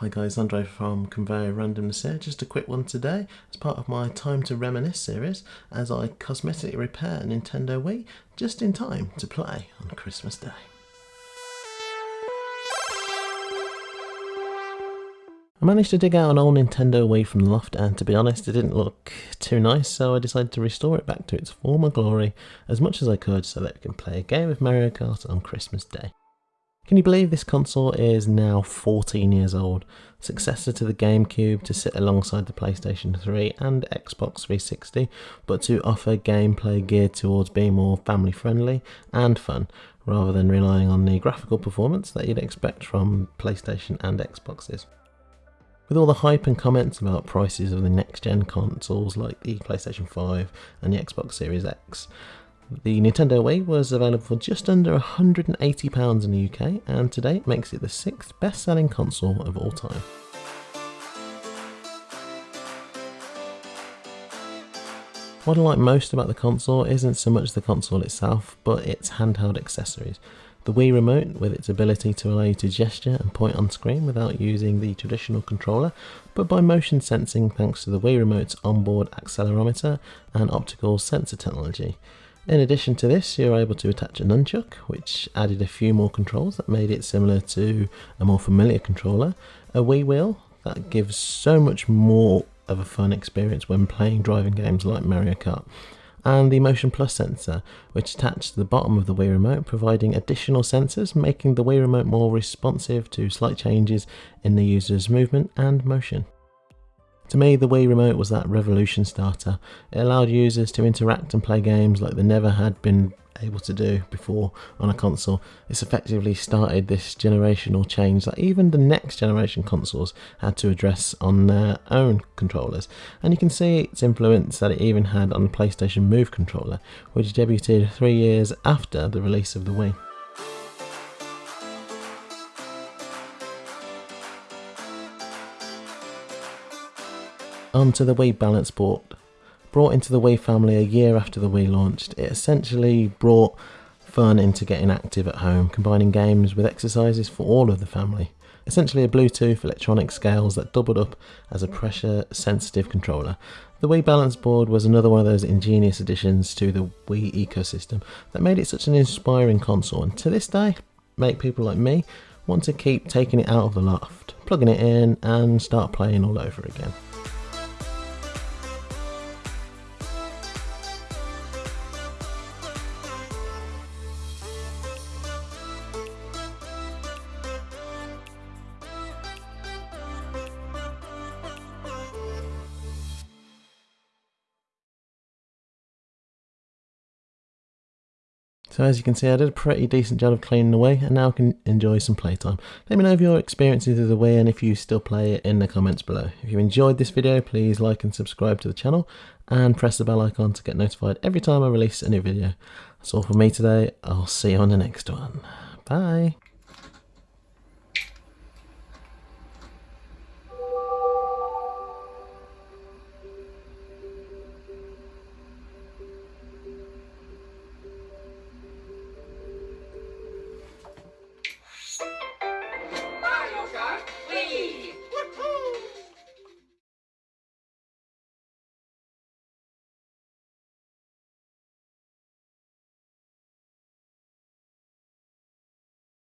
Hi guys, Andre from Conveyor Randomness here. Just a quick one today as part of my Time to Reminisce series as I cosmetically repair a Nintendo Wii just in time to play on Christmas Day. I managed to dig out an old Nintendo Wii from the loft and to be honest it didn't look too nice so I decided to restore it back to its former glory as much as I could so that we can play a game of Mario Kart on Christmas Day. Can you believe this console is now 14 years old, successor to the GameCube to sit alongside the PlayStation 3 and Xbox 360, but to offer gameplay geared towards being more family friendly and fun, rather than relying on the graphical performance that you'd expect from PlayStation and Xboxes. With all the hype and comments about prices of the next gen consoles like the PlayStation 5 and the Xbox Series X, the Nintendo Wii was available for just under £180 in the UK and today makes it the sixth best selling console of all time. What I like most about the console isn't so much the console itself, but its handheld accessories. The Wii Remote, with its ability to allow you to gesture and point on screen without using the traditional controller, but by motion sensing thanks to the Wii Remote's onboard accelerometer and optical sensor technology. In addition to this, you're able to attach a nunchuck, which added a few more controls that made it similar to a more familiar controller, a Wii wheel that gives so much more of a fun experience when playing driving games like Mario Kart, and the Motion Plus sensor, which attached to the bottom of the Wii Remote, providing additional sensors, making the Wii Remote more responsive to slight changes in the user's movement and motion. To me, the Wii Remote was that revolution starter. It allowed users to interact and play games like they never had been able to do before on a console. It's effectively started this generational change that even the next generation consoles had to address on their own controllers. And you can see its influence that it even had on the PlayStation Move controller, which debuted three years after the release of the Wii. Um, Onto the Wii Balance Board. Brought into the Wii family a year after the Wii launched, it essentially brought fun into getting active at home, combining games with exercises for all of the family. Essentially a Bluetooth electronic scales that doubled up as a pressure sensitive controller. The Wii Balance Board was another one of those ingenious additions to the Wii ecosystem that made it such an inspiring console and to this day make people like me want to keep taking it out of the loft, plugging it in and start playing all over again. So as you can see I did a pretty decent job of cleaning away and now I can enjoy some playtime. Let me know of your experiences of the Wii and if you still play it in the comments below. If you enjoyed this video please like and subscribe to the channel and press the bell icon to get notified every time I release a new video. That's all from me today, I'll see you on the next one. Bye!